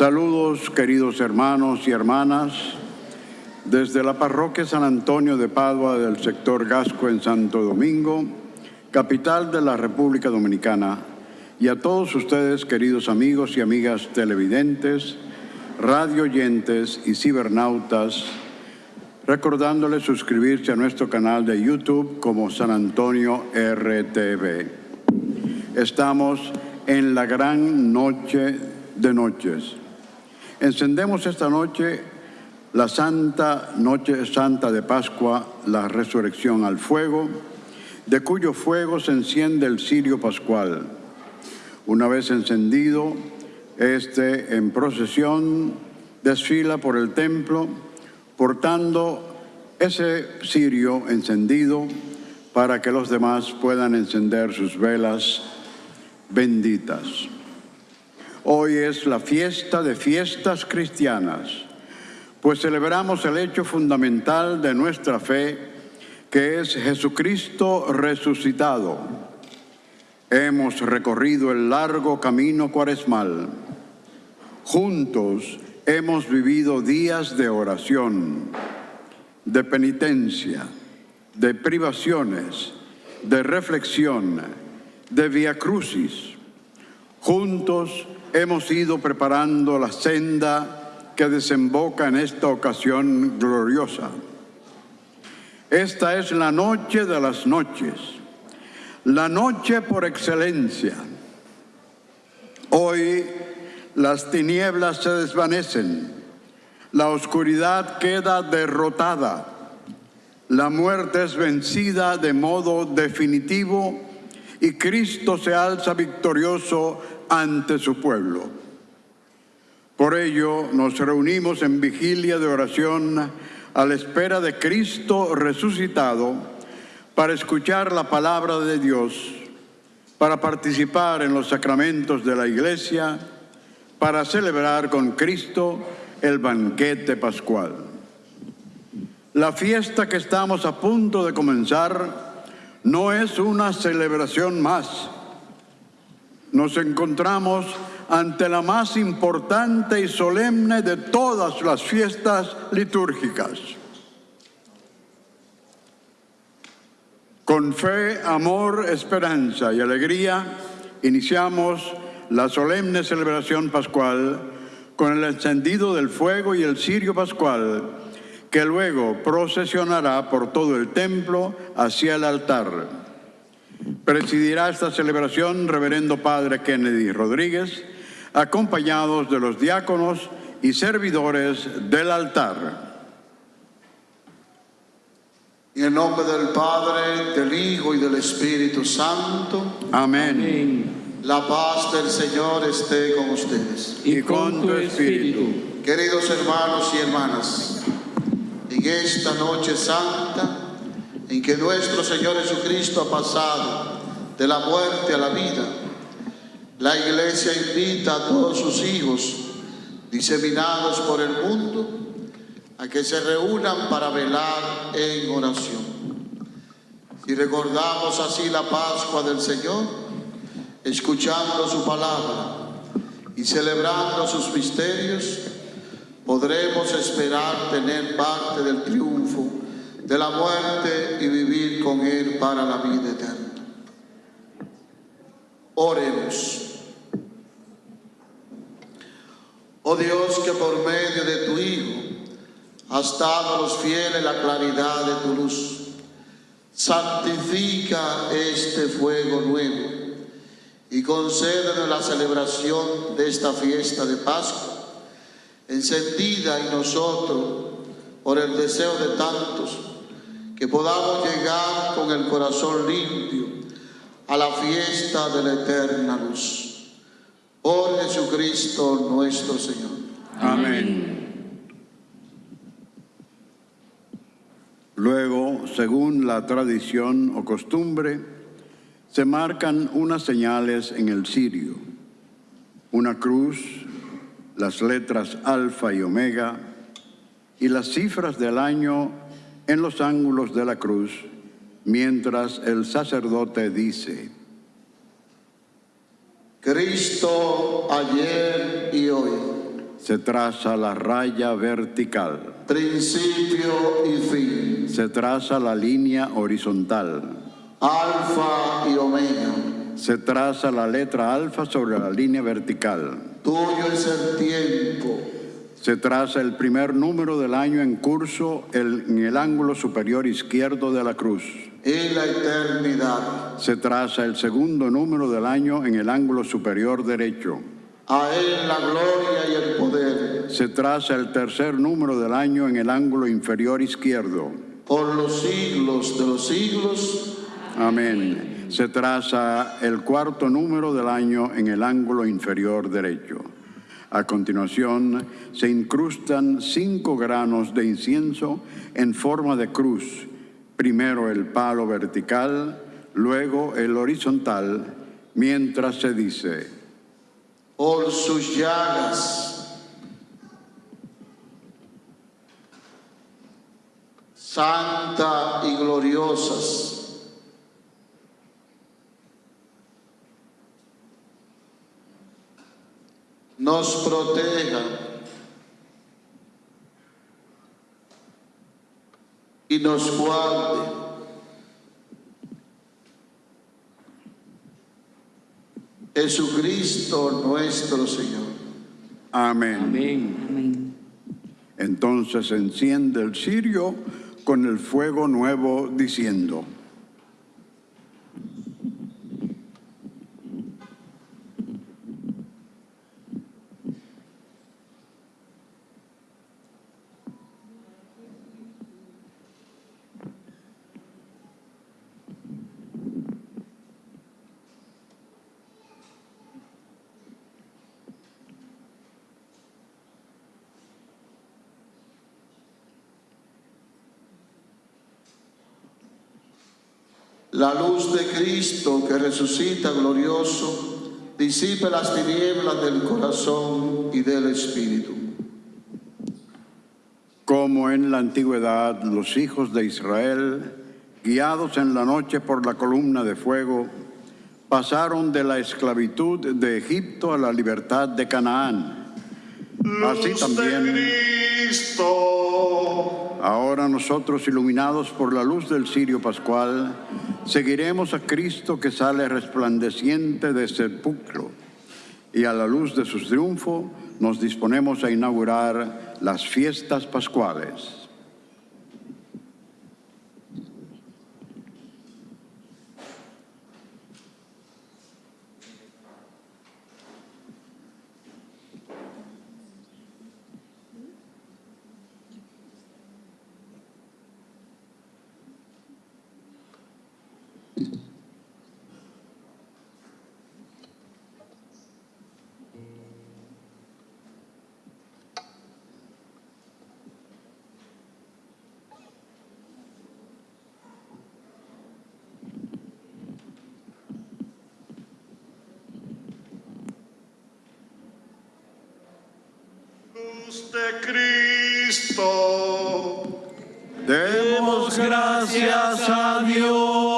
Saludos queridos hermanos y hermanas desde la parroquia San Antonio de Padua del sector Gasco en Santo Domingo, capital de la República Dominicana, y a todos ustedes queridos amigos y amigas televidentes, radio oyentes y cibernautas, recordándoles suscribirse a nuestro canal de YouTube como San Antonio RTV. Estamos en la gran noche de noches. Encendemos esta noche la Santa Noche Santa de Pascua, la resurrección al fuego, de cuyo fuego se enciende el cirio pascual. Una vez encendido, este en procesión desfila por el templo, portando ese cirio encendido para que los demás puedan encender sus velas benditas. Hoy es la fiesta de fiestas cristianas, pues celebramos el hecho fundamental de nuestra fe, que es Jesucristo resucitado. Hemos recorrido el largo camino cuaresmal. Juntos hemos vivido días de oración, de penitencia, de privaciones, de reflexión, de via crucis. Juntos hemos ido preparando la senda que desemboca en esta ocasión gloriosa. Esta es la noche de las noches, la noche por excelencia. Hoy las tinieblas se desvanecen, la oscuridad queda derrotada, la muerte es vencida de modo definitivo y Cristo se alza victorioso ante su pueblo. Por ello nos reunimos en vigilia de oración a la espera de Cristo resucitado para escuchar la palabra de Dios, para participar en los sacramentos de la iglesia, para celebrar con Cristo el banquete pascual. La fiesta que estamos a punto de comenzar no es una celebración más, nos encontramos ante la más importante y solemne de todas las fiestas litúrgicas. Con fe, amor, esperanza y alegría iniciamos la solemne celebración pascual con el encendido del fuego y el cirio pascual que luego procesionará por todo el templo hacia el altar. Presidirá esta celebración Reverendo Padre Kennedy Rodríguez, acompañados de los diáconos y servidores del altar. En el nombre del Padre, del Hijo y del Espíritu Santo. Amén. La paz del Señor esté con ustedes. Y con tu espíritu. Queridos hermanos y hermanas, en esta noche santa, en que nuestro Señor Jesucristo ha pasado de la muerte a la vida. La iglesia invita a todos sus hijos diseminados por el mundo a que se reúnan para velar en oración. Si recordamos así la Pascua del Señor, escuchando su palabra y celebrando sus misterios, podremos esperar tener parte del triunfo de la muerte y vivir con Él para la vida eterna. Oremos. Oh Dios, que por medio de tu Hijo has dado a los fieles la claridad de tu luz. Santifica este fuego nuevo y concédenos la celebración de esta fiesta de Pascua, encendida en nosotros por el deseo de tantos que podamos llegar con el corazón limpio a la fiesta de la eterna luz. Por Jesucristo nuestro Señor. Amén. Luego, según la tradición o costumbre, se marcan unas señales en el cirio, una cruz, las letras alfa y omega y las cifras del año en los ángulos de la cruz, mientras el sacerdote dice, Cristo ayer y hoy. Se traza la raya vertical. principio y fin, Se traza la línea horizontal. alfa y omega. Se traza la letra alfa sobre la línea vertical. Tuyo es el tiempo, Se traza el primer número del año en curso en el ángulo superior izquierdo de la cruz. y la eternidad. Se traza el segundo número del año en el ángulo superior derecho. A Él la gloria y el poder, Se traza el tercer número del año en el ángulo inferior izquierdo. por los siglos de los siglos. Amén. Se traza el cuarto número del año en el ángulo inferior derecho. A continuación, se incrustan cinco granos de incienso en forma de cruz. Primero el palo vertical, luego el horizontal, mientras se dice, por sus llagas. Santa y gloriosas. Nos proteja y nos guarde. Jesucristo nuestro Señor. Amén. Amén. Entonces enciende el cirio con el fuego nuevo diciendo, La luz de Cristo que resucita glorioso, disipe las tinieblas del corazón y del espíritu. como en la antigüedad los hijos de Israel, guiados en la noche por la columna de fuego, pasaron de la esclavitud de Egipto a la libertad de Canaán. Así también Cristo. Ahora nosotros, iluminados por la luz del cirio pascual, seguiremos a Cristo que sale resplandeciente de sepulcro y a la luz de su triunfo nos disponemos a inaugurar las fiestas pascuales. Luz de Cristo. Demos gracias a Dios.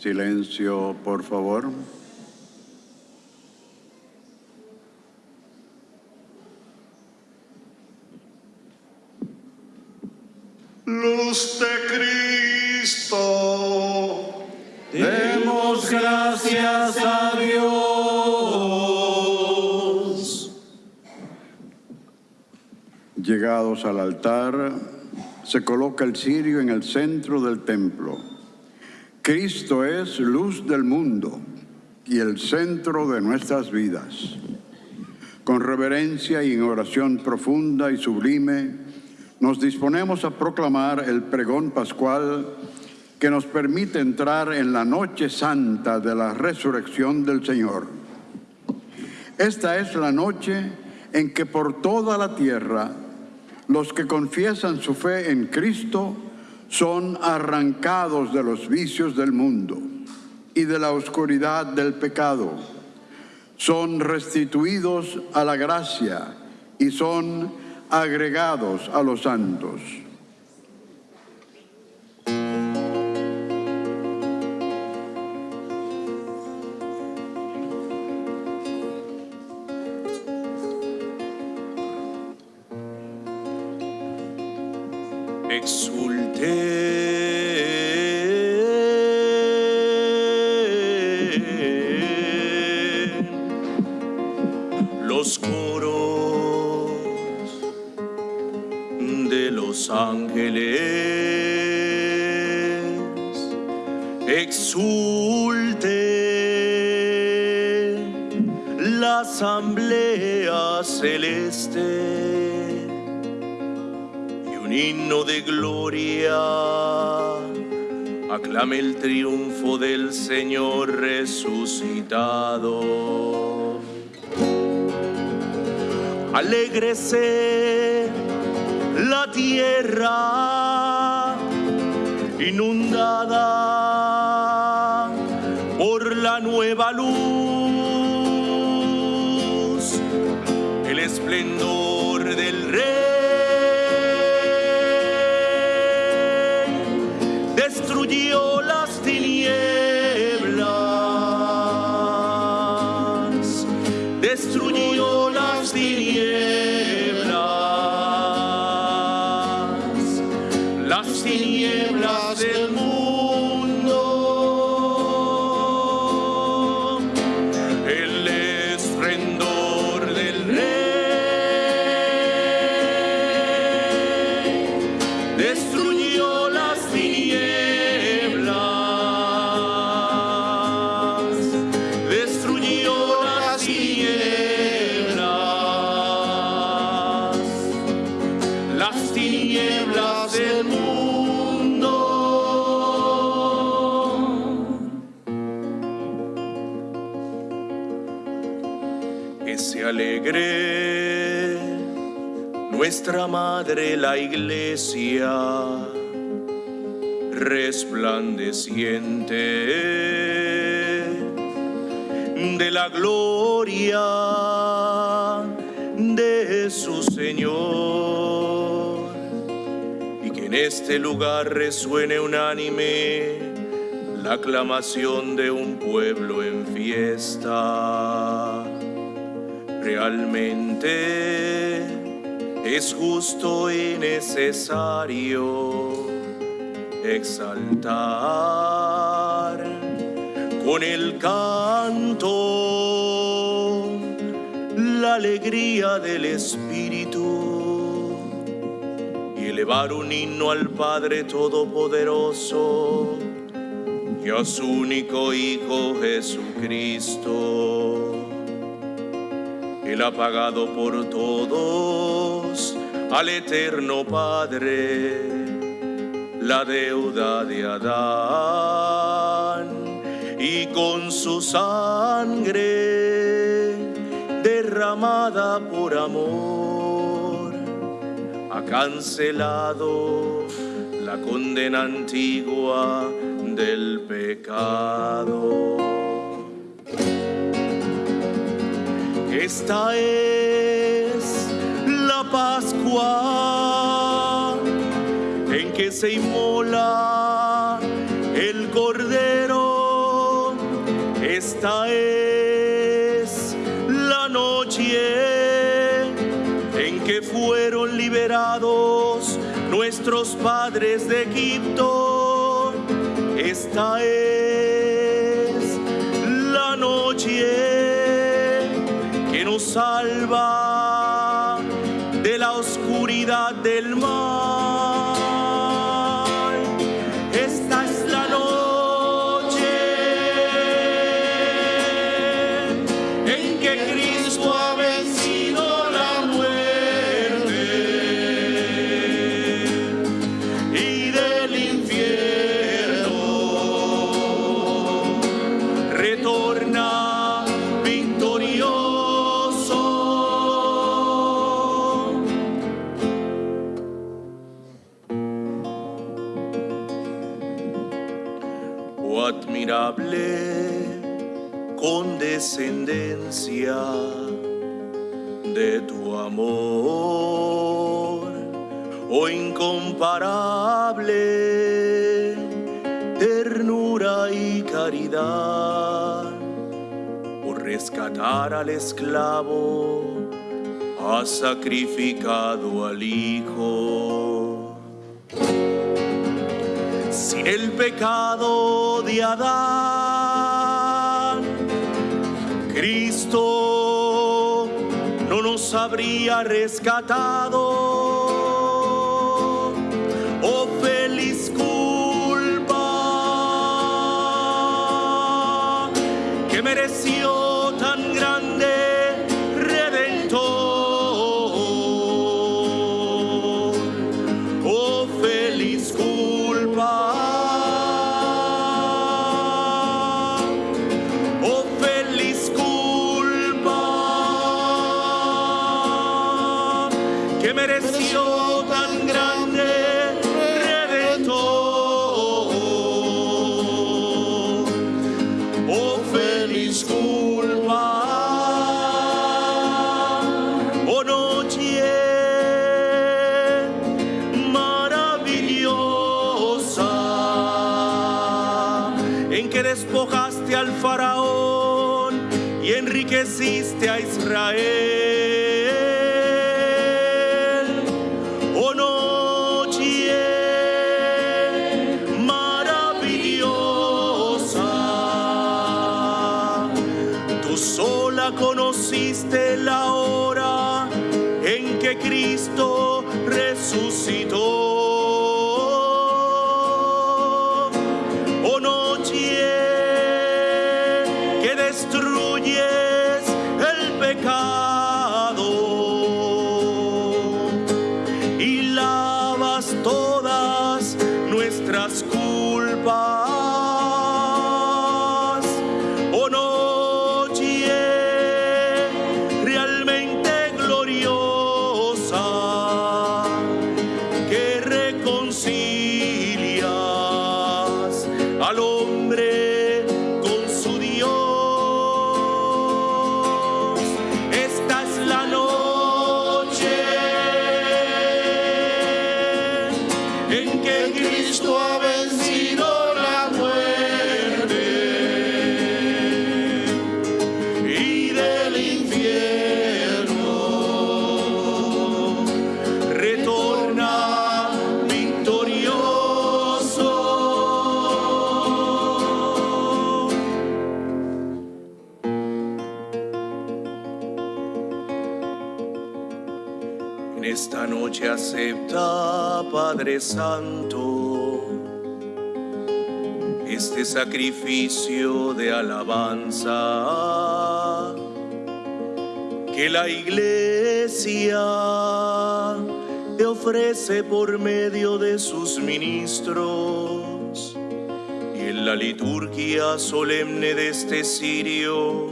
Silencio, por favor. Luz de Cristo. Demos gracias a Dios. Llegados al altar, se coloca el cirio en el centro del templo. Cristo es luz del mundo y el centro de nuestras vidas. Con reverencia y en oración profunda y sublime, nos disponemos a proclamar el pregón pascual que nos permite entrar en la noche santa de la resurrección del Señor. Esta es la noche en que por toda la tierra los que confiesan su fe en Cristo son arrancados de los vicios del mundo y de la oscuridad del pecado. Son restituidos a la gracia y son agregados a los santos. Triunfo del Señor resucitado. Alégrese la tierra inundada por la nueva luz, la iglesia resplandeciente de la gloria de su Señor y que en este lugar resuene unánime la aclamación de un pueblo en fiesta. Realmente es justo y necesario exaltar con el canto la alegría del Espíritu y elevar un himno al Padre Todopoderoso y a su único Hijo Jesucristo. Él ha pagado por todos al eterno Padre la deuda de Adán y con su sangre derramada por amor ha cancelado la condena antigua del pecado. Esta es la Pascua en que se inmola el Cordero. Esta es la noche en que fueron liberados nuestros padres de Egipto. Esta es salva de la oscuridad del mal. matar al esclavo, ha sacrificado al Hijo. Sin el pecado de Adán, Cristo no nos habría rescatado a Israel. Padre Santo, este sacrificio de alabanza que la iglesia te ofrece por medio de sus ministros y en la liturgia solemne de este sirio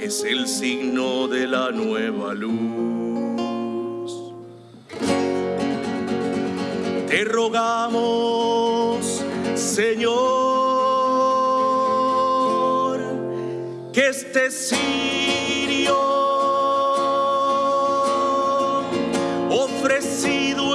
es el signo de la nueva luz. Te rogamos, Señor, que este sirio ofrecido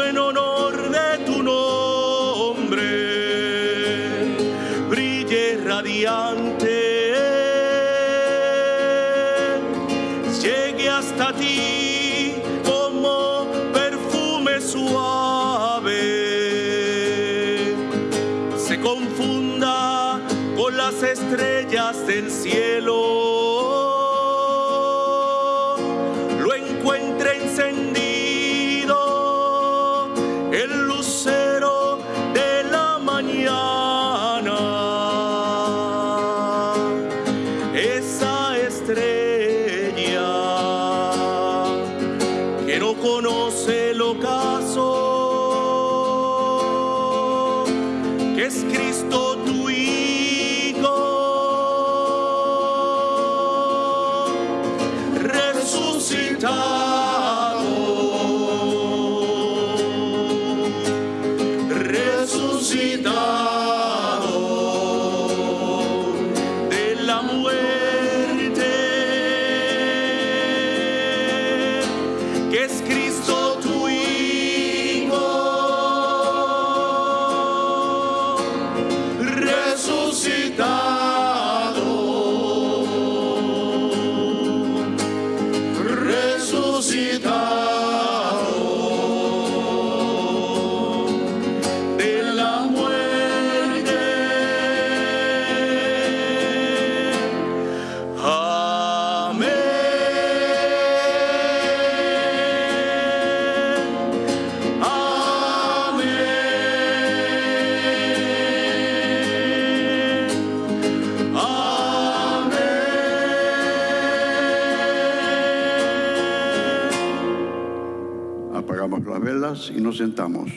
y nos sentamos.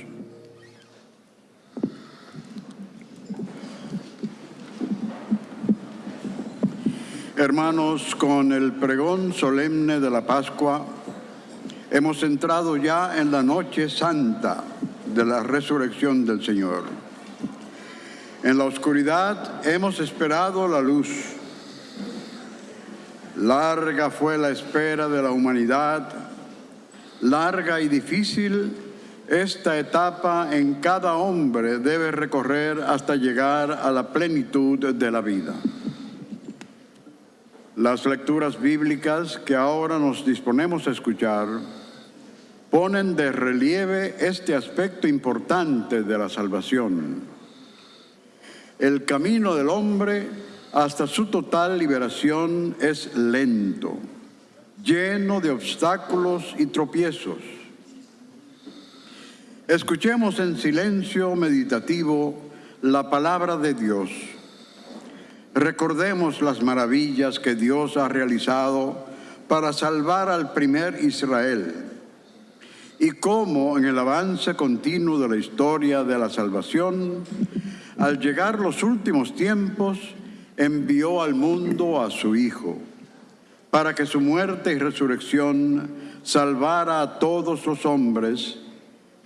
Hermanos, con el pregón solemne de la Pascua, hemos entrado ya en la noche santa de la resurrección del Señor. En la oscuridad hemos esperado la luz. Larga fue la espera de la humanidad, larga y difícil esta etapa en cada hombre debe recorrer hasta llegar a la plenitud de la vida. Las lecturas bíblicas que ahora nos disponemos a escuchar ponen de relieve este aspecto importante de la salvación. El camino del hombre hasta su total liberación es lento, lleno de obstáculos y tropiezos Escuchemos en silencio meditativo la palabra de Dios. Recordemos las maravillas que Dios ha realizado para salvar al primer Israel y cómo en el avance continuo de la historia de la salvación, al llegar los últimos tiempos, envió al mundo a su Hijo, para que su muerte y resurrección salvara a todos los hombres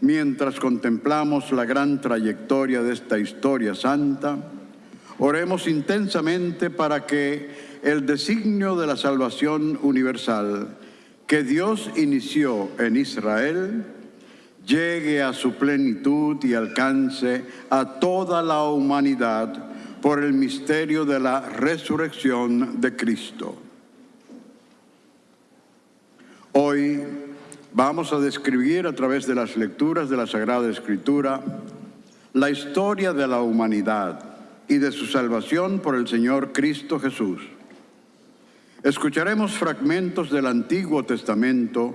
Mientras contemplamos la gran trayectoria de esta historia santa, oremos intensamente para que el designio de la salvación universal que Dios inició en Israel llegue a su plenitud y alcance a toda la humanidad por el misterio de la resurrección de Cristo. Hoy Vamos a describir a través de las lecturas de la Sagrada Escritura la historia de la humanidad y de su salvación por el Señor Cristo Jesús. Escucharemos fragmentos del Antiguo Testamento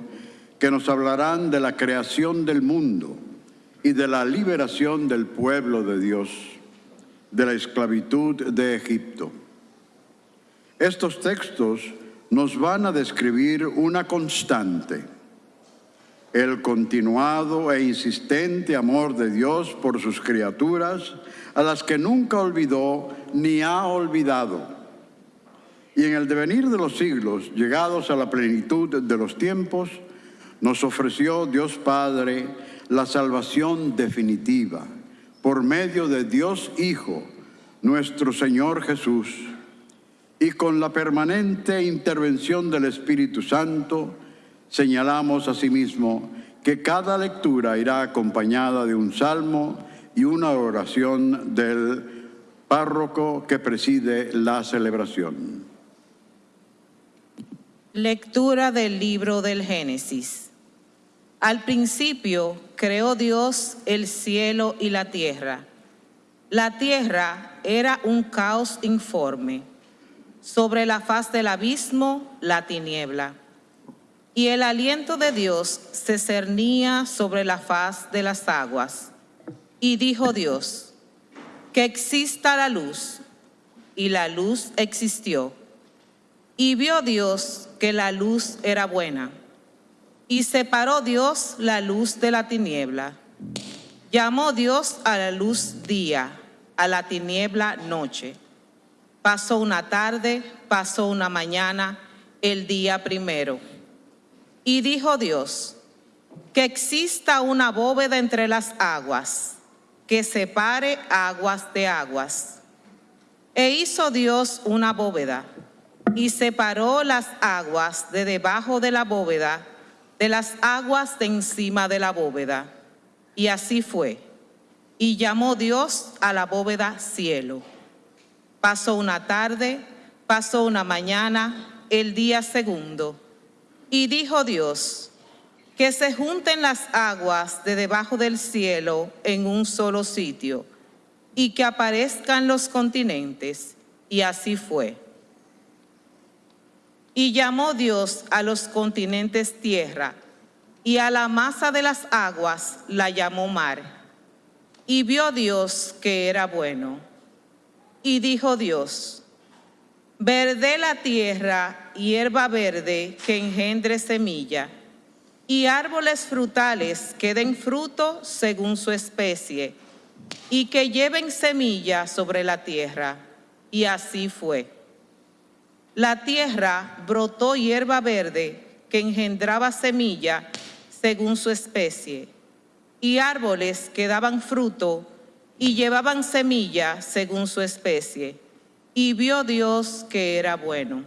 que nos hablarán de la creación del mundo y de la liberación del pueblo de Dios, de la esclavitud de Egipto. Estos textos nos van a describir una constante el continuado e insistente amor de Dios por sus criaturas, a las que nunca olvidó ni ha olvidado. Y en el devenir de los siglos, llegados a la plenitud de los tiempos, nos ofreció Dios Padre la salvación definitiva por medio de Dios Hijo, nuestro Señor Jesús, y con la permanente intervención del Espíritu Santo, Señalamos asimismo que cada lectura irá acompañada de un salmo y una oración del párroco que preside la celebración. Lectura del libro del Génesis. Al principio creó Dios el cielo y la tierra. La tierra era un caos informe. Sobre la faz del abismo, la tiniebla y el aliento de Dios se cernía sobre la faz de las aguas. Y dijo Dios, que exista la luz. Y la luz existió. Y vio Dios que la luz era buena. Y separó Dios la luz de la tiniebla. Llamó Dios a la luz día, a la tiniebla noche. Pasó una tarde, pasó una mañana, el día primero. Y dijo Dios, que exista una bóveda entre las aguas, que separe aguas de aguas. E hizo Dios una bóveda, y separó las aguas de debajo de la bóveda de las aguas de encima de la bóveda. Y así fue. Y llamó Dios a la bóveda cielo. Pasó una tarde, pasó una mañana, el día segundo. Y dijo Dios, que se junten las aguas de debajo del cielo en un solo sitio, y que aparezcan los continentes. Y así fue. Y llamó Dios a los continentes tierra, y a la masa de las aguas la llamó mar. Y vio Dios que era bueno. Y dijo Dios, verde la tierra, hierba verde que engendre semilla, y árboles frutales que den fruto según su especie, y que lleven semilla sobre la tierra. Y así fue. La tierra brotó hierba verde que engendraba semilla según su especie, y árboles que daban fruto y llevaban semilla según su especie. Y vio Dios que era bueno.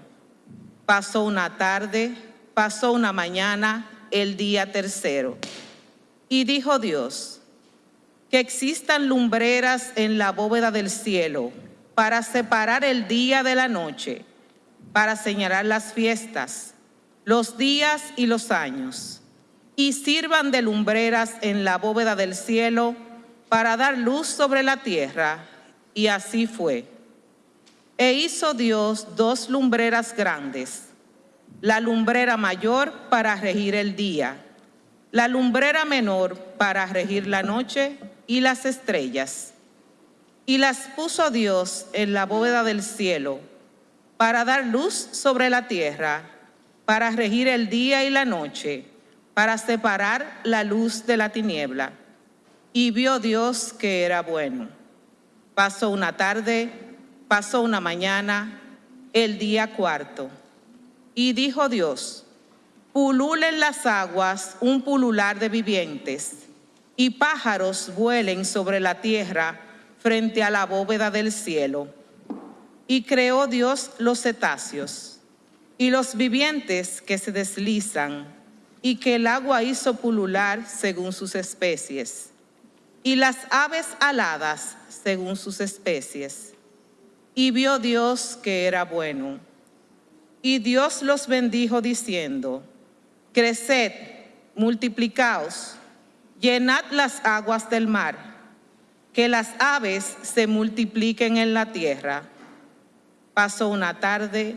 Pasó una tarde, pasó una mañana, el día tercero. Y dijo Dios, que existan lumbreras en la bóveda del cielo para separar el día de la noche, para señalar las fiestas, los días y los años, y sirvan de lumbreras en la bóveda del cielo para dar luz sobre la tierra. Y así fue. E hizo Dios dos lumbreras grandes, la lumbrera mayor para regir el día, la lumbrera menor para regir la noche y las estrellas. Y las puso Dios en la bóveda del cielo para dar luz sobre la tierra, para regir el día y la noche, para separar la luz de la tiniebla. Y vio Dios que era bueno. Pasó una tarde, pasó una mañana, el día cuarto. Y dijo Dios, pululen las aguas un pulular de vivientes, y pájaros vuelen sobre la tierra frente a la bóveda del cielo. Y creó Dios los cetáceos y los vivientes que se deslizan, y que el agua hizo pulular según sus especies y las aves aladas según sus especies. Y vio Dios que era bueno. Y Dios los bendijo diciendo, Creced, multiplicaos, llenad las aguas del mar, que las aves se multipliquen en la tierra. Pasó una tarde,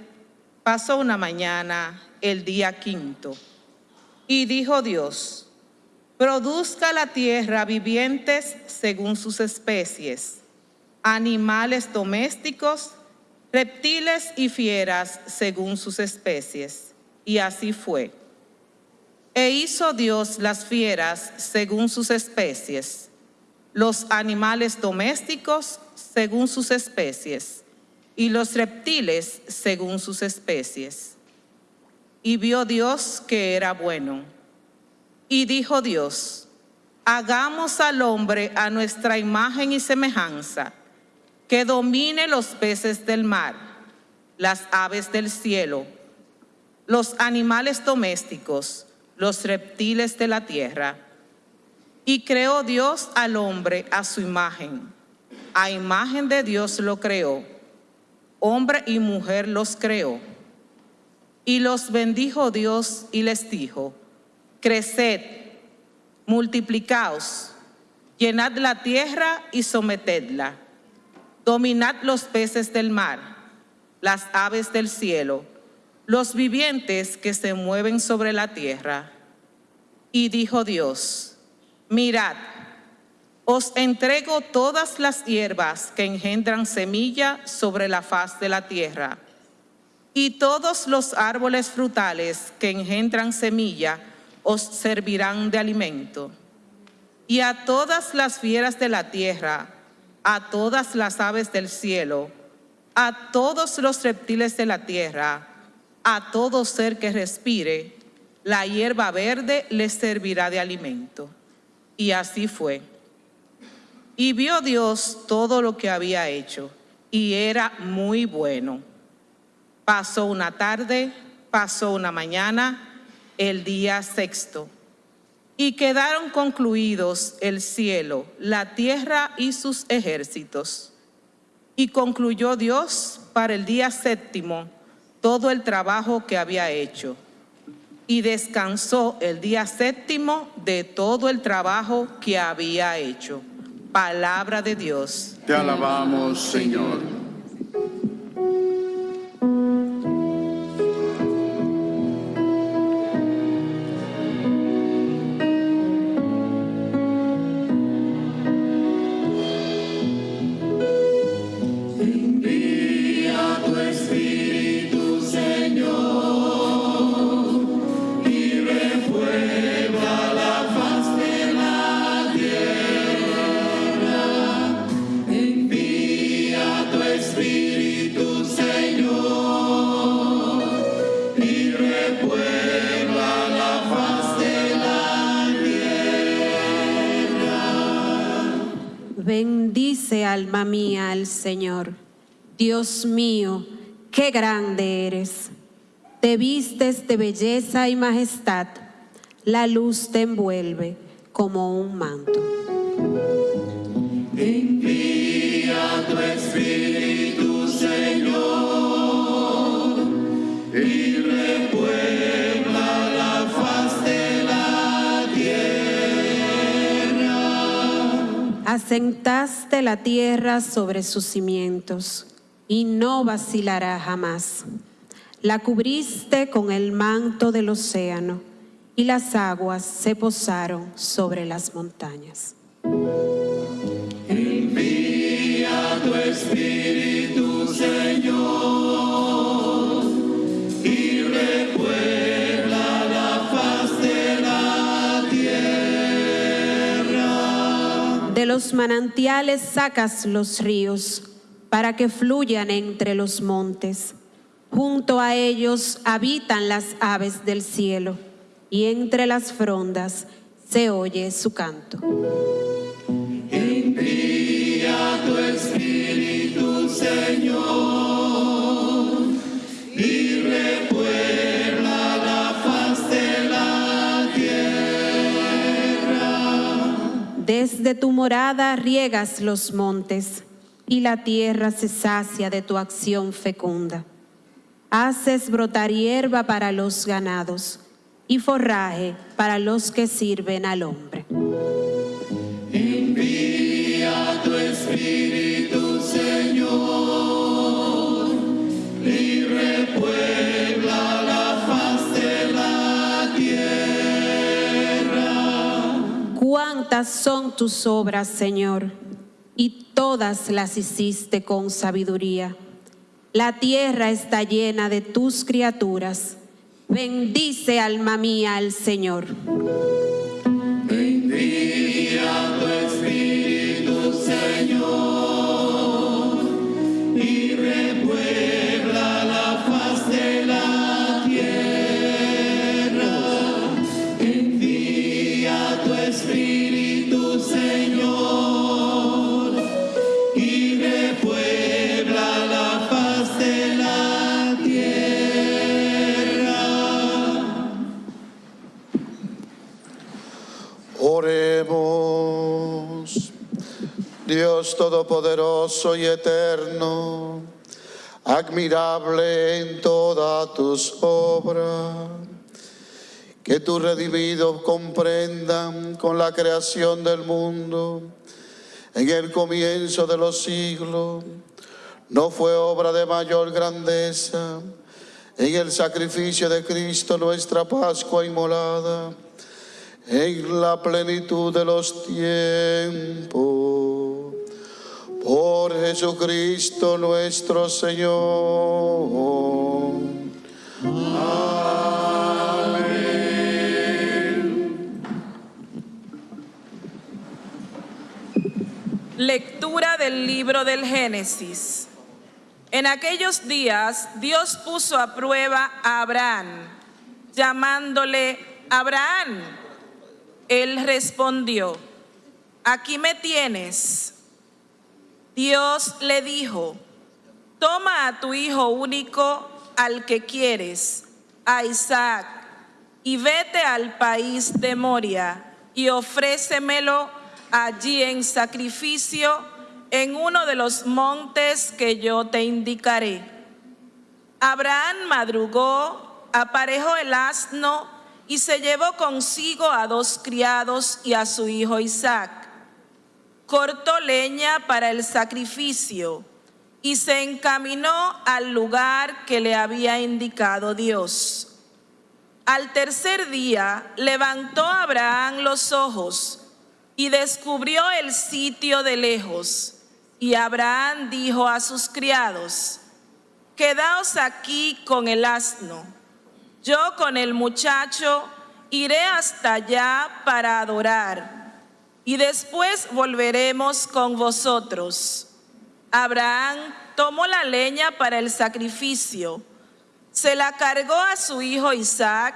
pasó una mañana, el día quinto. Y dijo Dios, Produzca la tierra vivientes según sus especies, animales domésticos, reptiles y fieras según sus especies. Y así fue. E hizo Dios las fieras según sus especies, los animales domésticos según sus especies, y los reptiles según sus especies. Y vio Dios que era bueno. Y dijo Dios, hagamos al hombre a nuestra imagen y semejanza, que domine los peces del mar, las aves del cielo, los animales domésticos, los reptiles de la tierra. Y creó Dios al hombre a su imagen. A imagen de Dios lo creó. Hombre y mujer los creó. Y los bendijo Dios y les dijo, Creced, multiplicaos, llenad la tierra y sometedla. Dominad los peces del mar, las aves del cielo, los vivientes que se mueven sobre la tierra. Y dijo Dios, mirad, os entrego todas las hierbas que engendran semilla sobre la faz de la tierra, y todos los árboles frutales que engendran semilla os servirán de alimento. Y a todas las fieras de la tierra, a todas las aves del cielo, a todos los reptiles de la tierra, a todo ser que respire, la hierba verde les servirá de alimento. Y así fue. Y vio Dios todo lo que había hecho, y era muy bueno. Pasó una tarde, pasó una mañana, el día sexto. Y quedaron concluidos el cielo, la tierra y sus ejércitos. Y concluyó Dios para el día séptimo todo el trabajo que había hecho. Y descansó el día séptimo de todo el trabajo que había hecho. Palabra de Dios. Te alabamos, Señor. Bendice alma mía al Señor. Dios mío, qué grande eres. Te vistes de belleza y majestad. La luz te envuelve como un manto. Asentaste la tierra sobre sus cimientos y no vacilará jamás. La cubriste con el manto del océano y las aguas se posaron sobre las montañas. Los manantiales sacas los ríos para que fluyan entre los montes. Junto a ellos habitan las aves del cielo y entre las frondas se oye su canto. Desde tu morada riegas los montes y la tierra se sacia de tu acción fecunda. Haces brotar hierba para los ganados y forraje para los que sirven al hombre. Cuántas son tus obras, Señor, y todas las hiciste con sabiduría. La tierra está llena de tus criaturas. Bendice alma mía al Señor. Todopoderoso y Eterno, admirable en todas tus obras, que tus redimidos comprendan con la creación del mundo, en el comienzo de los siglos, no fue obra de mayor grandeza en el sacrificio de Cristo nuestra Pascua inmolada en la plenitud de los tiempos. Por Jesucristo nuestro Señor. Lectura del libro del Génesis. En aquellos días Dios puso a prueba a Abraham, llamándole Abraham. Él respondió, aquí me tienes. Dios le dijo, toma a tu hijo único al que quieres, a Isaac, y vete al país de Moria y ofrécemelo allí en sacrificio en uno de los montes que yo te indicaré. Abraham madrugó, aparejó el asno y se llevó consigo a dos criados y a su hijo Isaac. Cortó leña para el sacrificio y se encaminó al lugar que le había indicado Dios. Al tercer día levantó Abraham los ojos y descubrió el sitio de lejos. Y Abraham dijo a sus criados, Quedaos aquí con el asno. Yo con el muchacho iré hasta allá para adorar, y después volveremos con vosotros. Abraham tomó la leña para el sacrificio, se la cargó a su hijo Isaac,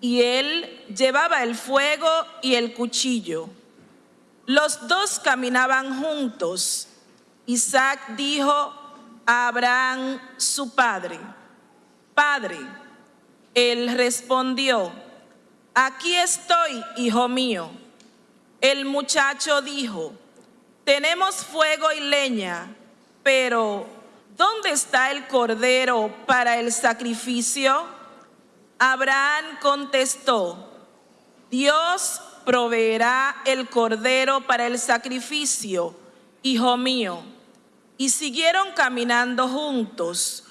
y él llevaba el fuego y el cuchillo. Los dos caminaban juntos. Isaac dijo a Abraham, su padre, Padre, él respondió, aquí estoy, hijo mío. El muchacho dijo, tenemos fuego y leña, pero ¿dónde está el cordero para el sacrificio? Abraham contestó, Dios proveerá el cordero para el sacrificio, hijo mío. Y siguieron caminando juntos.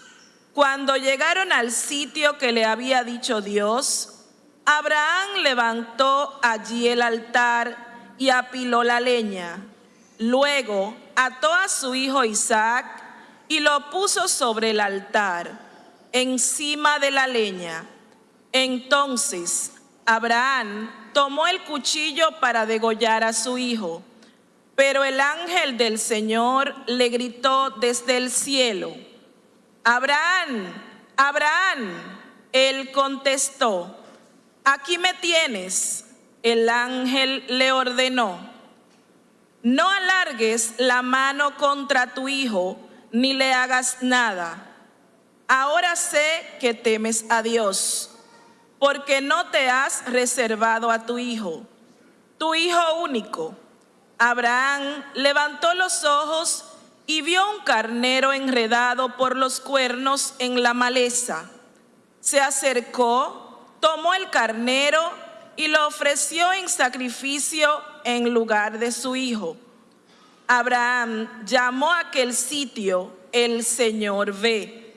Cuando llegaron al sitio que le había dicho Dios, Abraham levantó allí el altar y apiló la leña. Luego ató a su hijo Isaac y lo puso sobre el altar, encima de la leña. Entonces Abraham tomó el cuchillo para degollar a su hijo. Pero el ángel del Señor le gritó desde el cielo, Abraham, Abraham. Él contestó, aquí me tienes. El ángel le ordenó, no alargues la mano contra tu hijo, ni le hagas nada. Ahora sé que temes a Dios porque no te has reservado a tu hijo, tu hijo único. Abraham levantó los ojos y vio un carnero enredado por los cuernos en la maleza. Se acercó, tomó el carnero y lo ofreció en sacrificio en lugar de su hijo. Abraham llamó a aquel sitio el Señor ve,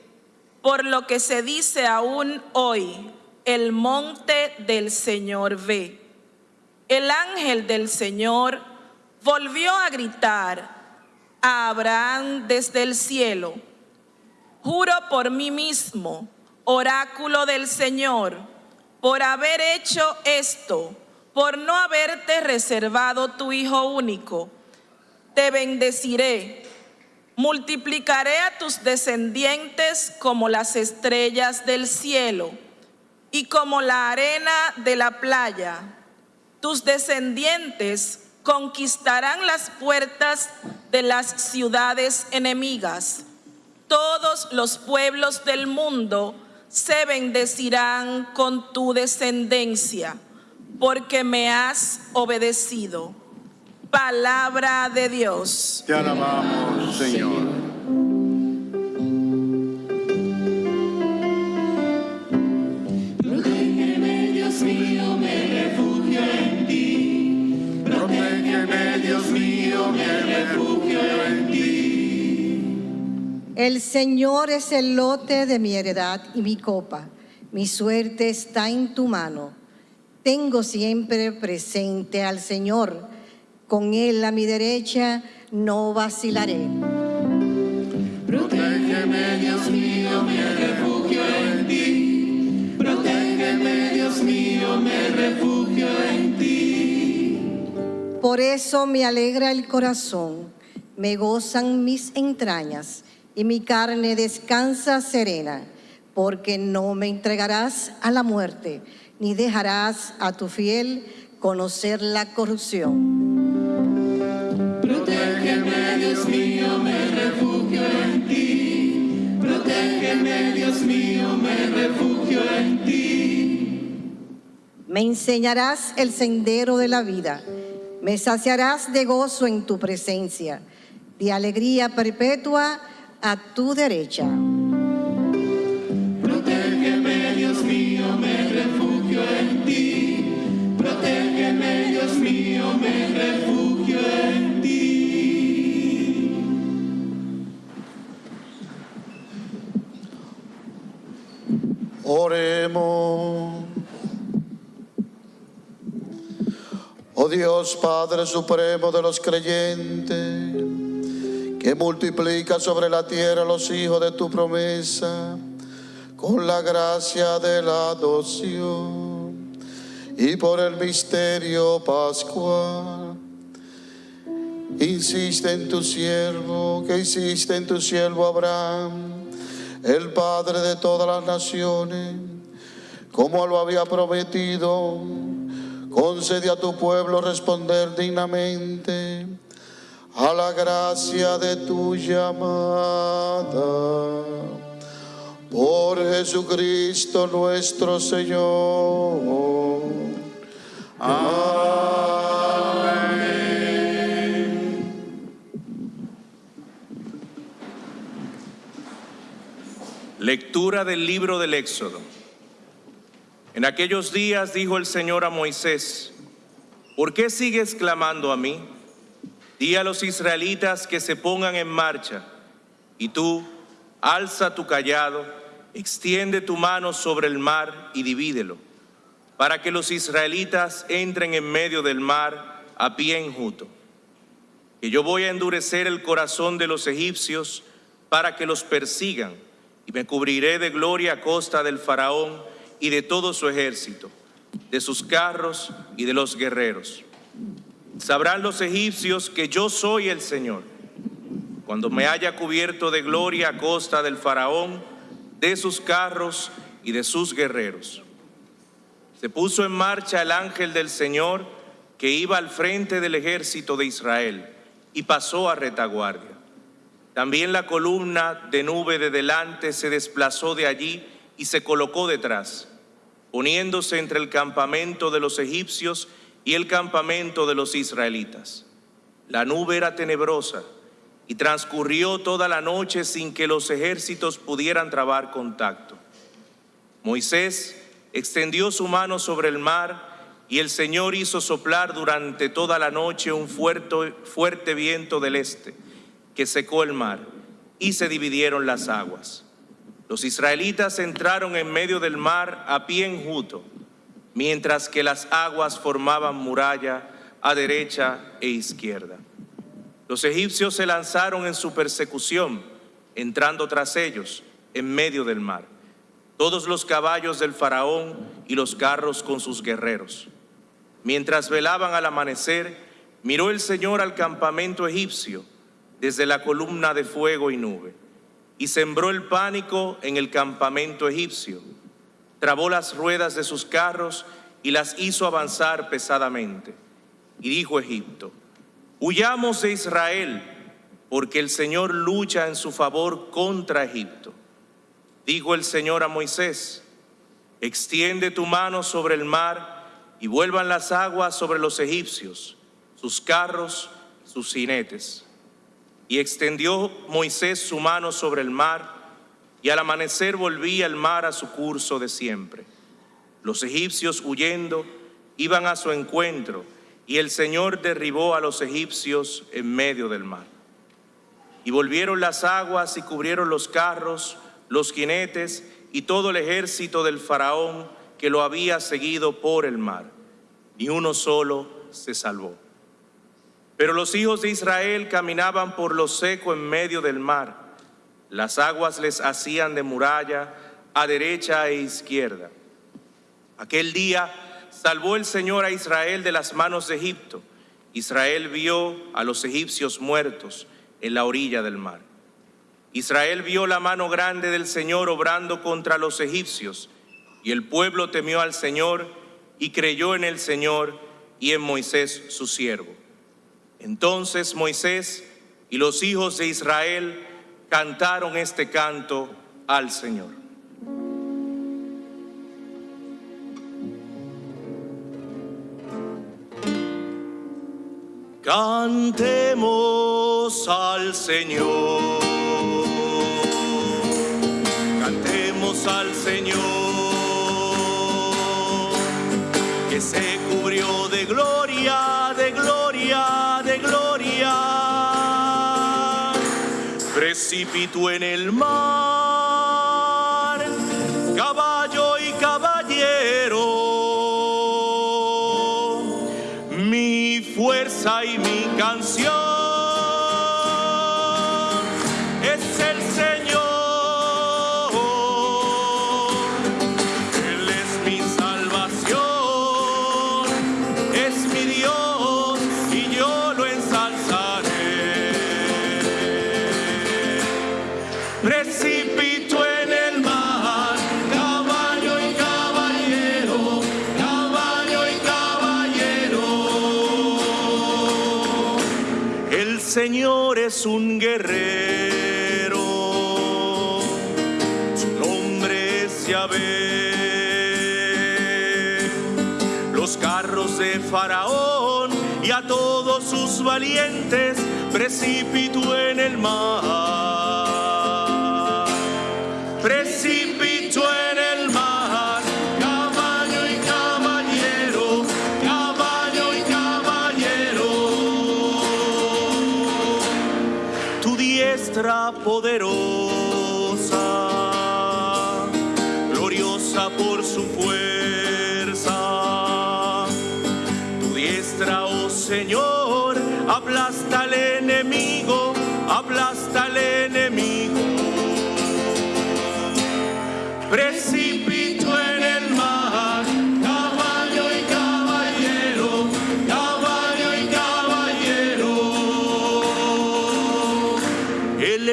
por lo que se dice aún hoy, el monte del Señor ve. El ángel del Señor volvió a gritar a Abraham desde el cielo, juro por mí mismo, oráculo del Señor, por haber hecho esto, por no haberte reservado tu Hijo único, te bendeciré, multiplicaré a tus descendientes como las estrellas del cielo y como la arena de la playa. Tus descendientes conquistarán las puertas de las ciudades enemigas. Todos los pueblos del mundo se bendecirán con tu descendencia, porque me has obedecido. Palabra de Dios. Te alabamos, Señor. Protégeme, Dios mío, me refugio en ti. Protégeme, Dios mío, me refugio en ti. El Señor es el lote de mi heredad y mi copa. Mi suerte está en tu mano. Tengo siempre presente al Señor. Con Él a mi derecha no vacilaré. Protégeme, Dios mío, me refugio en ti. Protégeme, Dios mío, me refugio en ti. Por eso me alegra el corazón, me gozan mis entrañas y mi carne descansa serena, porque no me entregarás a la muerte, ni dejarás a tu fiel conocer la corrupción. Protégeme, Dios mío, me refugio en ti. Protégeme, Dios mío, me refugio en ti. Me enseñarás el sendero de la vida, me saciarás de gozo en tu presencia. de alegría perpetua a tu derecha. Protégeme, Dios mío, me refugio en ti. Protégeme, Dios mío, me refugio en ti. Oremos. Oh Dios Padre Supremo de los creyentes, que multiplica sobre la tierra los hijos de tu promesa con la gracia de la adopción y por el misterio pascual. Insiste en tu siervo, que hiciste en tu siervo Abraham, el Padre de todas las naciones, como lo había prometido, concede a tu pueblo responder dignamente a la gracia de tu llamada. Por Jesucristo nuestro Señor. Lectura del libro del Éxodo. En aquellos días dijo el Señor a Moisés, ¿por qué sigues clamando a mí? Di a los israelitas que se pongan en marcha, y tú, alza tu callado, extiende tu mano sobre el mar y divídelo, para que los israelitas entren en medio del mar a pie enjuto. Que yo voy a endurecer el corazón de los egipcios para que los persigan, y me cubriré de gloria a costa del faraón y de todo su ejército, de sus carros y de los guerreros. Sabrán los egipcios que yo soy el Señor, cuando me haya cubierto de gloria a costa del faraón, de sus carros y de sus guerreros. Se puso en marcha el ángel del Señor que iba al frente del ejército de Israel y pasó a retaguardia. También la columna de nube de delante se desplazó de allí y se colocó detrás, poniéndose entre el campamento de los egipcios y el campamento de los israelitas. La nube era tenebrosa y transcurrió toda la noche sin que los ejércitos pudieran trabar contacto. Moisés extendió su mano sobre el mar y el Señor hizo soplar durante toda la noche un fuerte, fuerte viento del este que secó el mar y se dividieron las aguas. Los israelitas entraron en medio del mar a pie enjuto, mientras que las aguas formaban muralla a derecha e izquierda. Los egipcios se lanzaron en su persecución, entrando tras ellos en medio del mar, todos los caballos del faraón y los carros con sus guerreros. Mientras velaban al amanecer, miró el Señor al campamento egipcio desde la columna de fuego y nube, y sembró el pánico en el campamento egipcio. Trabó las ruedas de sus carros y las hizo avanzar pesadamente. Y dijo Egipto, huyamos de Israel, porque el Señor lucha en su favor contra Egipto. Dijo el Señor a Moisés, extiende tu mano sobre el mar y vuelvan las aguas sobre los egipcios, sus carros, sus jinetes. Y extendió Moisés su mano sobre el mar, y al amanecer volvía el mar a su curso de siempre. Los egipcios huyendo iban a su encuentro, y el Señor derribó a los egipcios en medio del mar. Y volvieron las aguas y cubrieron los carros, los jinetes y todo el ejército del faraón que lo había seguido por el mar. Ni uno solo se salvó. Pero los hijos de Israel caminaban por lo seco en medio del mar. Las aguas les hacían de muralla a derecha e izquierda. Aquel día salvó el Señor a Israel de las manos de Egipto. Israel vio a los egipcios muertos en la orilla del mar. Israel vio la mano grande del Señor obrando contra los egipcios, y el pueblo temió al Señor y creyó en el Señor y en Moisés su siervo. Entonces Moisés y los hijos de Israel cantaron este canto al Señor. Cantemos al Señor. Cantemos al Señor. Que se cubrió de gloria, de gloria, de gloria. Precipitó en el mar. Caballo y caballero. Mi fuerza y mi canción Faraón y a todos sus valientes precipitó en el mar.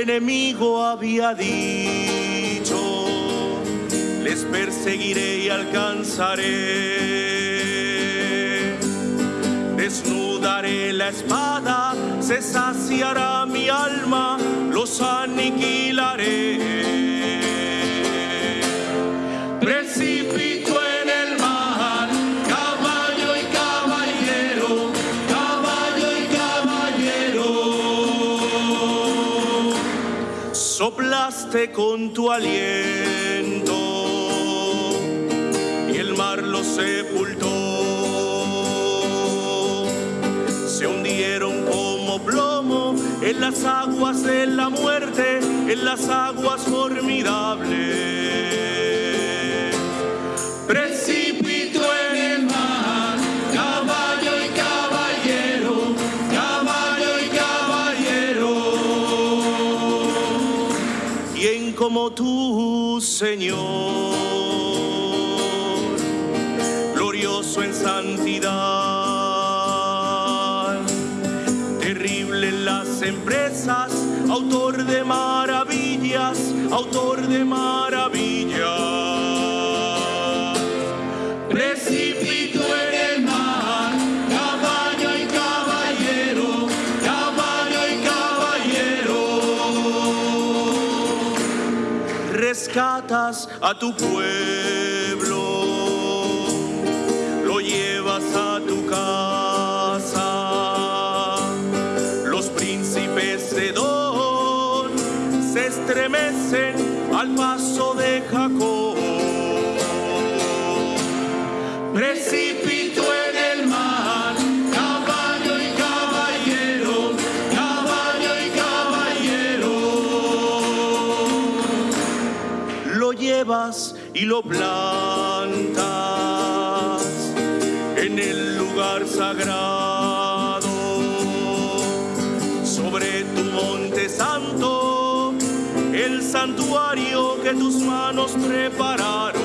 Enemigo había dicho, les perseguiré y alcanzaré. Desnudaré la espada, se saciará mi alma, los aniquilaré. Con tu aliento y el mar lo sepultó. Se hundieron como plomo en las aguas de la muerte, en las aguas formidables. Precipito Señor, glorioso en santidad, terrible en las empresas, autor de maravillas, autor de maravillas. Rescatas a tu pueblo, lo llevas a tu casa. Los príncipes de Don se estremecen al paso de Jacob. Y lo plantas en el lugar sagrado, sobre tu monte santo, el santuario que tus manos prepararon.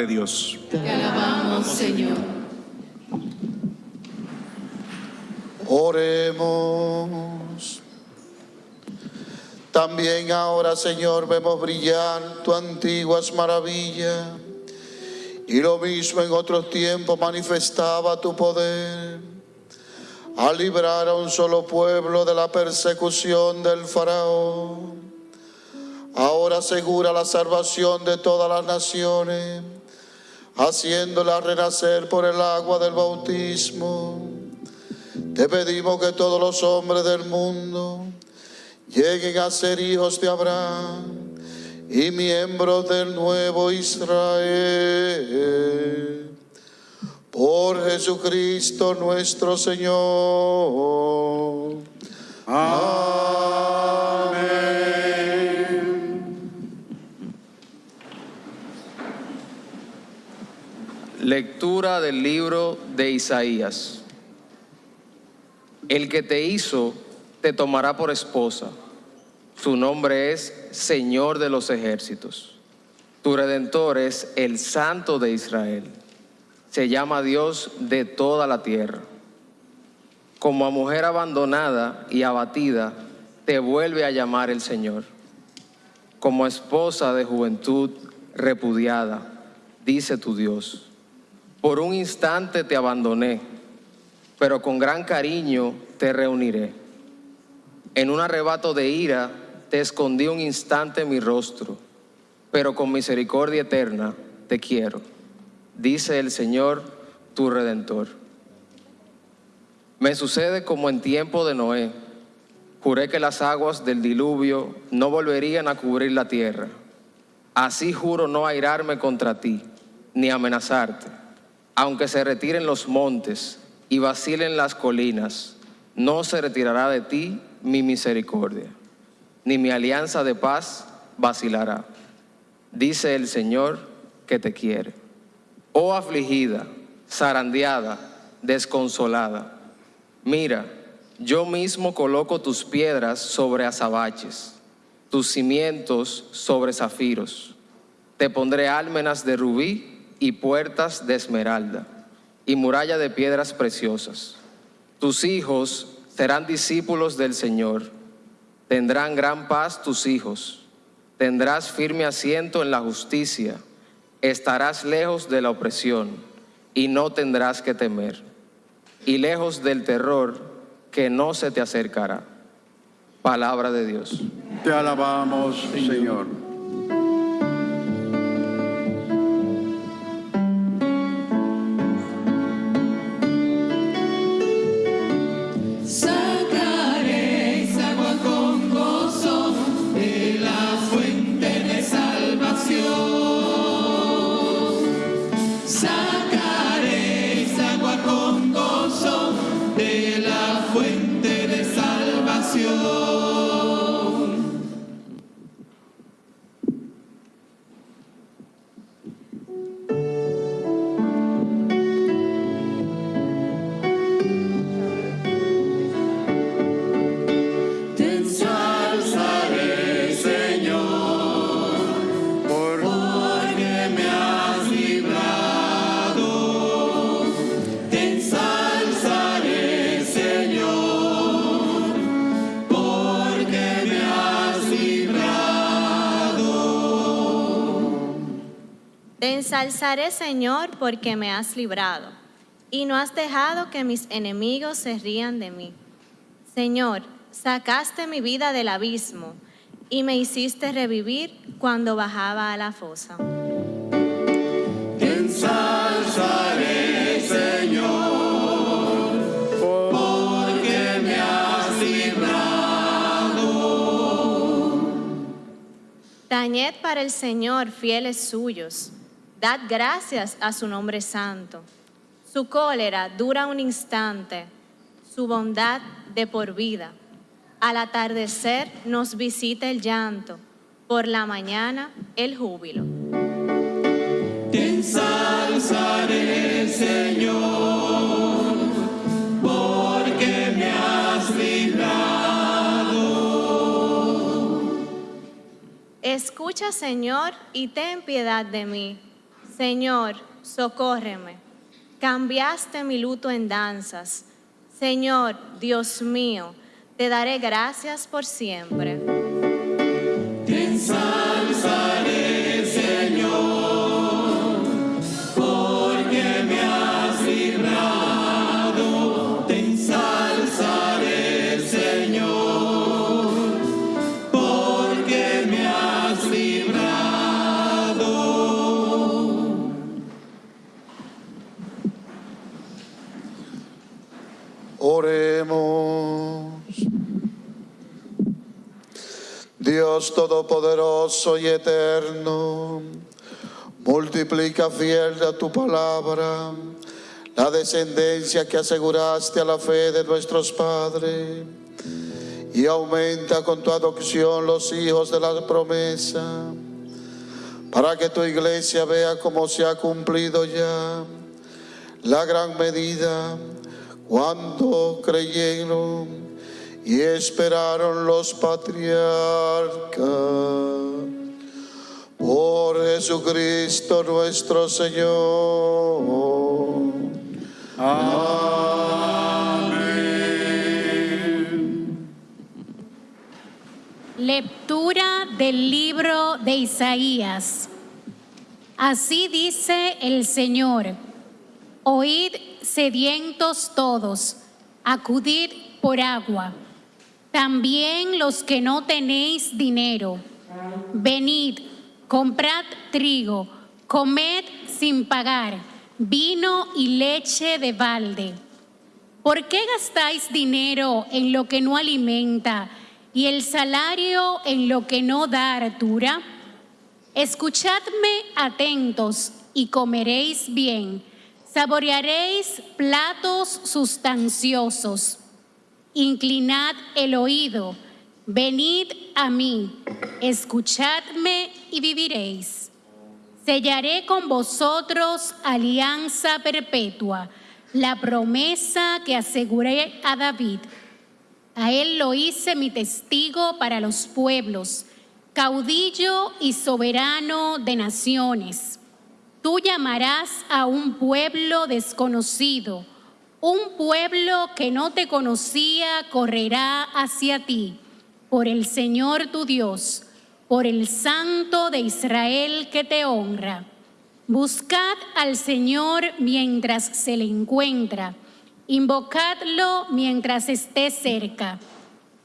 De Dios. Te alabamos, Señor. Oremos. También ahora, Señor, vemos brillar tu antiguas maravillas. Y lo mismo en otros tiempos manifestaba tu poder al librar a un solo pueblo de la persecución del faraón. Ahora asegura la salvación de todas las naciones, haciéndola renacer por el agua del bautismo. Te pedimos que todos los hombres del mundo lleguen a ser hijos de Abraham y miembros del nuevo Israel. Por Jesucristo nuestro Señor. Lectura del libro de Isaías. El que te hizo te tomará por esposa. Su nombre es Señor de los ejércitos. Tu redentor es el Santo de Israel. Se llama Dios de toda la tierra. Como a mujer abandonada y abatida, te vuelve a llamar el Señor. Como esposa de juventud repudiada, dice tu Dios. Por un instante te abandoné, pero con gran cariño te reuniré. En un arrebato de ira te escondí un instante mi rostro, pero con misericordia eterna te quiero, dice el Señor, tu Redentor. Me sucede como en tiempo de Noé. Juré que las aguas del diluvio no volverían a cubrir la tierra. Así juro no airarme contra ti, ni amenazarte. Aunque se retiren los montes y vacilen las colinas, no se retirará de ti mi misericordia, ni mi alianza de paz vacilará. Dice el Señor que te quiere. Oh afligida, zarandeada, desconsolada, mira, yo mismo coloco tus piedras sobre azabaches, tus cimientos sobre zafiros. Te pondré álmenas de rubí y puertas de esmeralda y muralla de piedras preciosas. Tus hijos serán discípulos del Señor. Tendrán gran paz tus hijos. Tendrás firme asiento en la justicia. Estarás lejos de la opresión y no tendrás que temer. Y lejos del terror que no se te acercará. Palabra de Dios. Te alabamos, Señor. Te ensalzaré, Señor, porque me has librado, y no has dejado que mis enemigos se rían de mí. Señor, sacaste mi vida del abismo y me hiciste revivir cuando bajaba a la fosa. Te ensalzaré, Señor, porque me has librado. Tañed para el Señor, fieles suyos. Dad gracias a su nombre santo. Su cólera dura un instante, su bondad de por vida. Al atardecer nos visita el llanto, por la mañana el júbilo. Te ensalzaré, Señor, porque me has librado. Escucha, Señor, y ten piedad de mí. Señor, socórreme. Cambiaste mi luto en danzas. Señor, Dios mío, te daré gracias por siempre. Dios Todopoderoso y Eterno, multiplica fiel a tu palabra la descendencia que aseguraste a la fe de nuestros padres y aumenta con tu adopción los hijos de la promesa, para que tu iglesia vea cómo se ha cumplido ya la gran medida cuando creyeron y esperaron los patriarcas. Por Jesucristo nuestro Señor. Lectura del libro de Isaías. Así dice el Señor, oíd sedientos todos, acudid por agua, también los que no tenéis dinero, venid, comprad trigo, comed sin pagar, vino y leche de balde. ¿Por qué gastáis dinero en lo que no alimenta y el salario en lo que no da hartura? Escuchadme atentos y comeréis bien, saborearéis platos sustanciosos. Inclinad el oído, venid a mí, escuchadme y viviréis. Sellaré con vosotros alianza perpetua, la promesa que aseguré a David. A él lo hice mi testigo para los pueblos, caudillo y soberano de naciones. Tú llamarás a un pueblo desconocido, un pueblo que no te conocía correrá hacia ti, por el Señor tu Dios, por el Santo de Israel que te honra. Buscad al Señor mientras se le encuentra, invocadlo mientras esté cerca.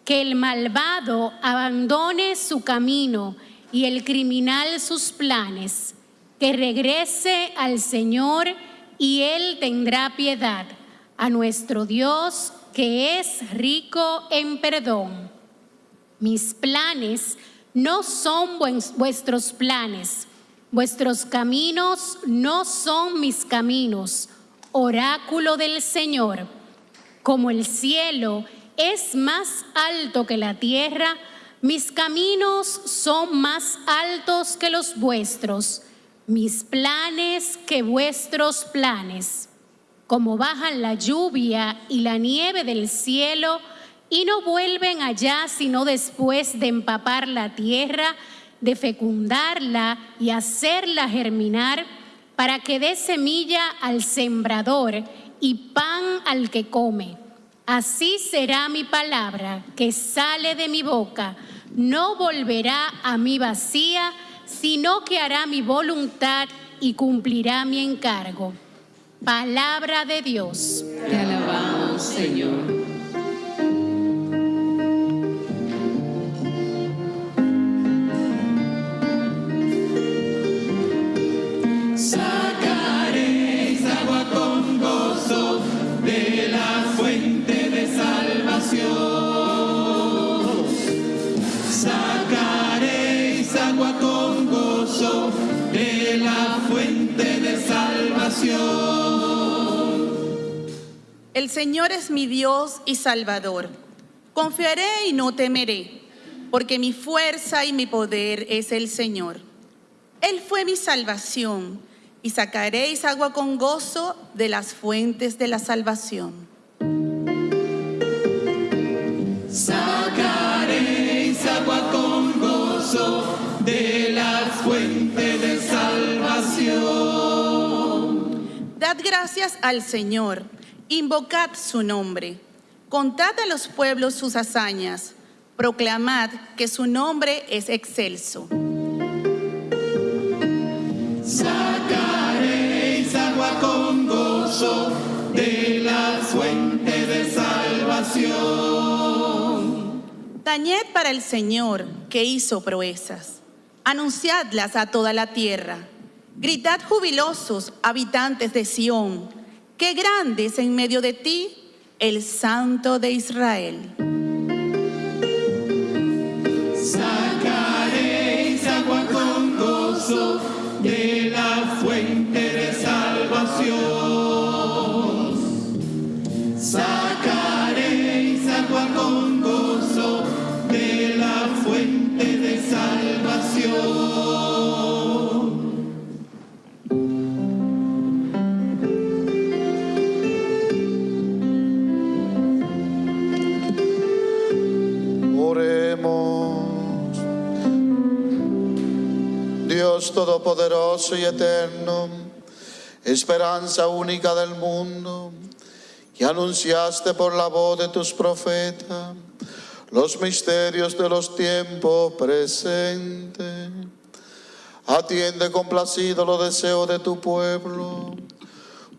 Que el malvado abandone su camino y el criminal sus planes. Que regrese al Señor y Él tendrá piedad, a nuestro Dios que es rico en perdón. Mis planes no son vuestros planes, vuestros caminos no son mis caminos, oráculo del Señor. Como el cielo es más alto que la tierra, mis caminos son más altos que los vuestros, mis planes que vuestros planes. Como bajan la lluvia y la nieve del cielo y no vuelven allá sino después de empapar la tierra, de fecundarla y hacerla germinar, para que dé semilla al sembrador y pan al que come. Así será mi palabra que sale de mi boca. No volverá a mí vacía, sino que hará mi voluntad y cumplirá mi encargo. Palabra de Dios. Te alabamos, Señor. Sacaréis agua con gozo de la El Señor es mi Dios y Salvador. Confiaré y no temeré, porque mi fuerza y mi poder es el Señor. Él fue mi salvación, y sacaréis agua con gozo de las fuentes de la salvación. Gracias al Señor, invocad su nombre, contad a los pueblos sus hazañas, proclamad que su nombre es excelso. Sacaréis agua con gozo de la fuente de salvación. Tañed para el Señor que hizo proezas. Anunciadlas a toda la tierra. Gritad jubilosos, habitantes de Sión, que grande es en medio de ti el Santo de Israel. Todopoderoso y Eterno, esperanza única del mundo, que anunciaste por la voz de tus profetas los misterios de los tiempos presentes. Atiende complacido los deseos de tu pueblo,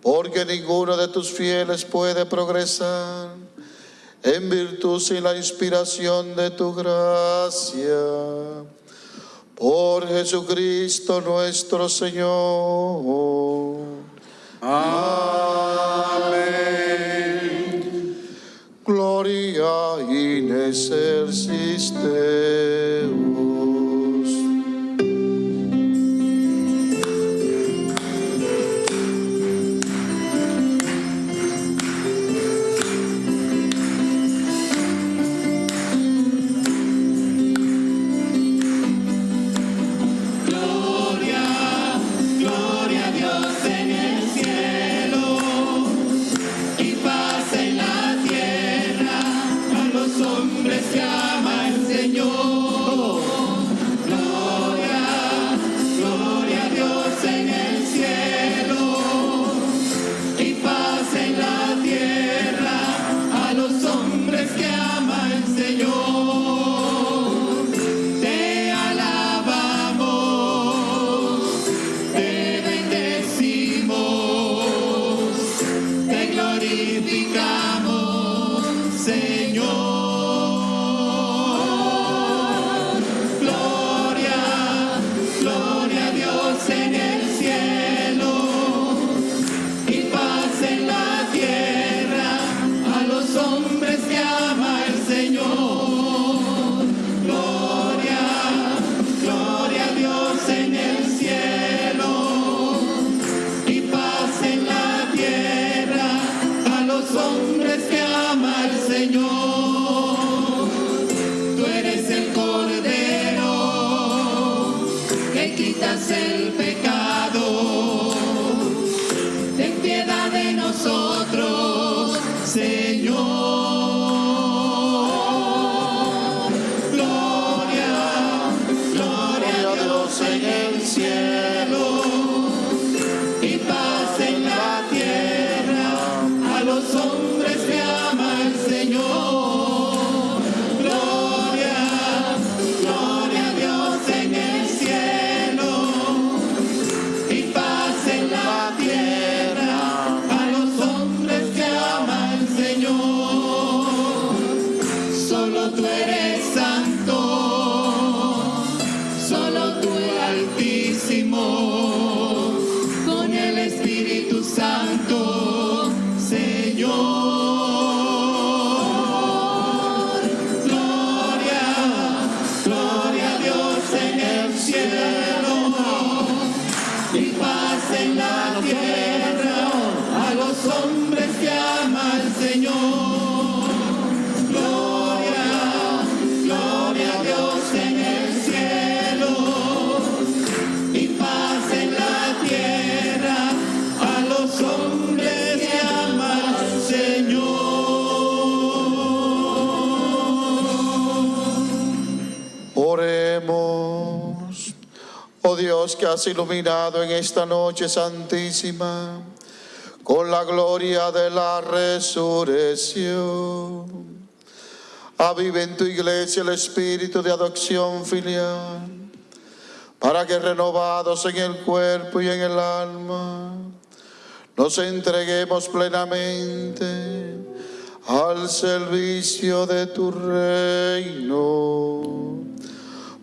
porque ninguno de tus fieles puede progresar en virtud y la inspiración de tu gracia. Por Jesucristo nuestro Señor. Amén. Gloria in exercis Dios que has iluminado en esta noche santísima con la gloria de la resurrección. Avive en tu iglesia el espíritu de adopción filial, para que renovados en el cuerpo y en el alma, nos entreguemos plenamente al servicio de tu reino.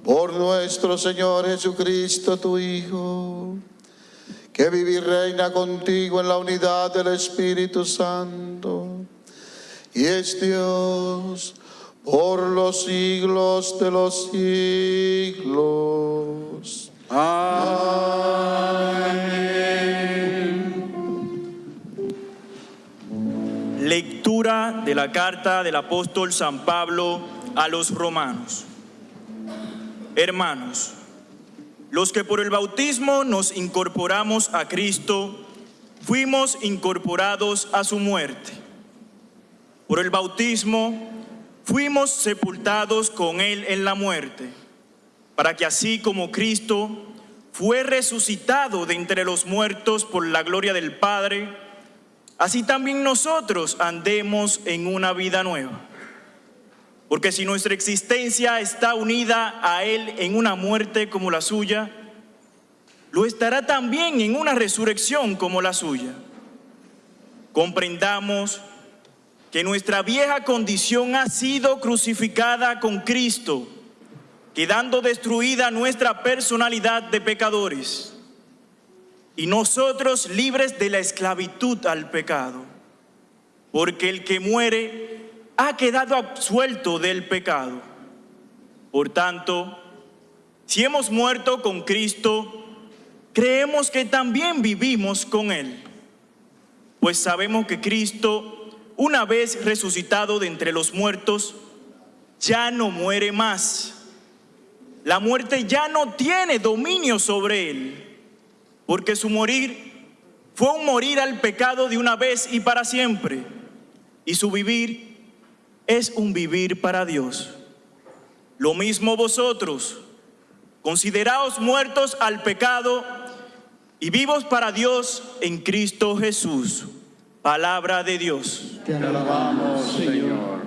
Por nuestro Señor Jesucristo, tu Hijo, que vive y reina contigo en la unidad del Espíritu Santo, y es Dios por los siglos de los siglos. Lectura de la carta del apóstol San Pablo a los romanos. Hermanos, los que por el bautismo nos incorporamos a Cristo, fuimos incorporados a su muerte. Por el bautismo fuimos sepultados con Él en la muerte, para que así como Cristo fue resucitado de entre los muertos por la gloria del Padre, así también nosotros andemos en una vida nueva. Porque si nuestra existencia está unida a Él en una muerte como la suya, lo estará también en una resurrección como la suya. Comprendamos que nuestra vieja condición ha sido crucificada con Cristo, quedando destruida nuestra personalidad de pecadores y nosotros libres de la esclavitud al pecado, porque el que muere ha quedado absuelto del pecado. Por tanto, si hemos muerto con Cristo, creemos que también vivimos con Él, pues sabemos que Cristo una vez resucitado de entre los muertos, ya no muere más. La muerte ya no tiene dominio sobre él, porque su morir fue un morir al pecado de una vez y para siempre, y su vivir es un vivir para Dios. Lo mismo vosotros, consideraos muertos al pecado y vivos para Dios en Cristo Jesús. Palabra de Dios. Te alabamos, Señor.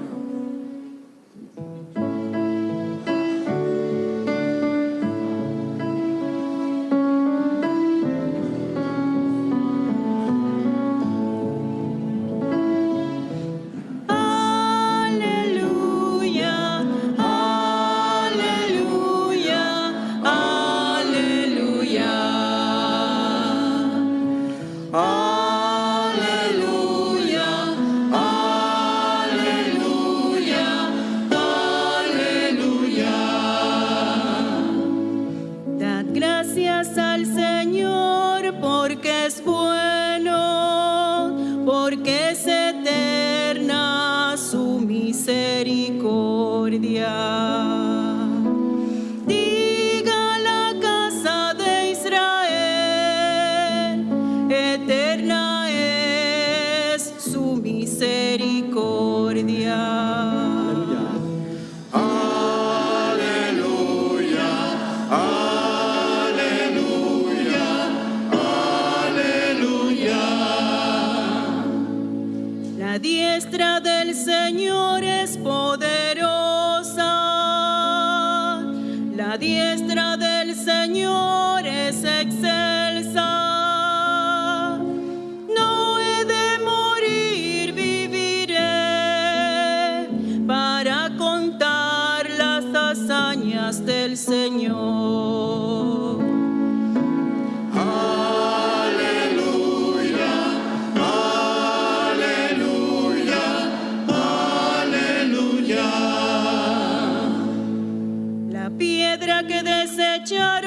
te.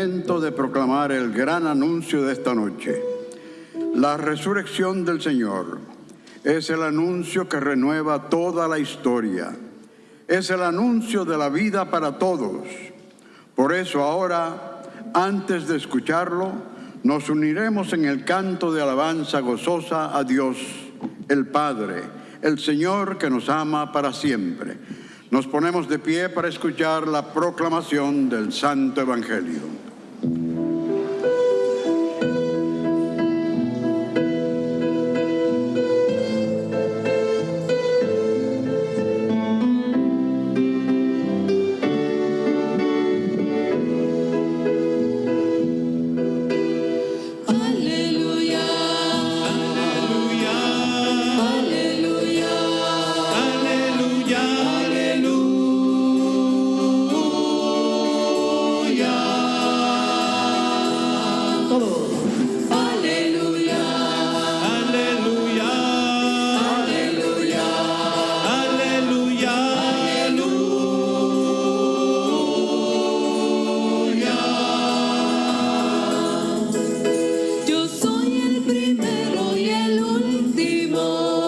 Momento de proclamar el gran anuncio de esta noche. La resurrección del Señor es el anuncio que renueva toda la historia. Es el anuncio de la vida para todos. Por eso ahora, antes de escucharlo, nos uniremos en el canto de alabanza gozosa a Dios, el Padre, el Señor que nos ama para siempre. Nos ponemos de pie para escuchar la proclamación del Santo Evangelio.